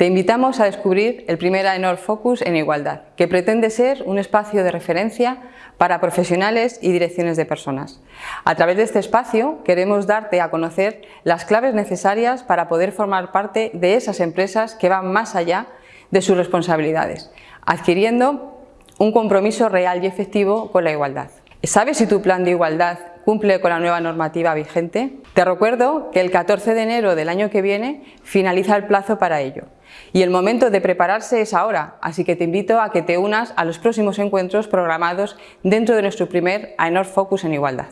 Te invitamos a descubrir el primer AENOR Focus en Igualdad, que pretende ser un espacio de referencia para profesionales y direcciones de personas. A través de este espacio queremos darte a conocer las claves necesarias para poder formar parte de esas empresas que van más allá de sus responsabilidades, adquiriendo un compromiso real y efectivo con la igualdad. ¿Sabes si tu plan de igualdad cumple con la nueva normativa vigente? Te recuerdo que el 14 de enero del año que viene finaliza el plazo para ello y el momento de prepararse es ahora, así que te invito a que te unas a los próximos encuentros programados dentro de nuestro primer AENOR Focus en Igualdad.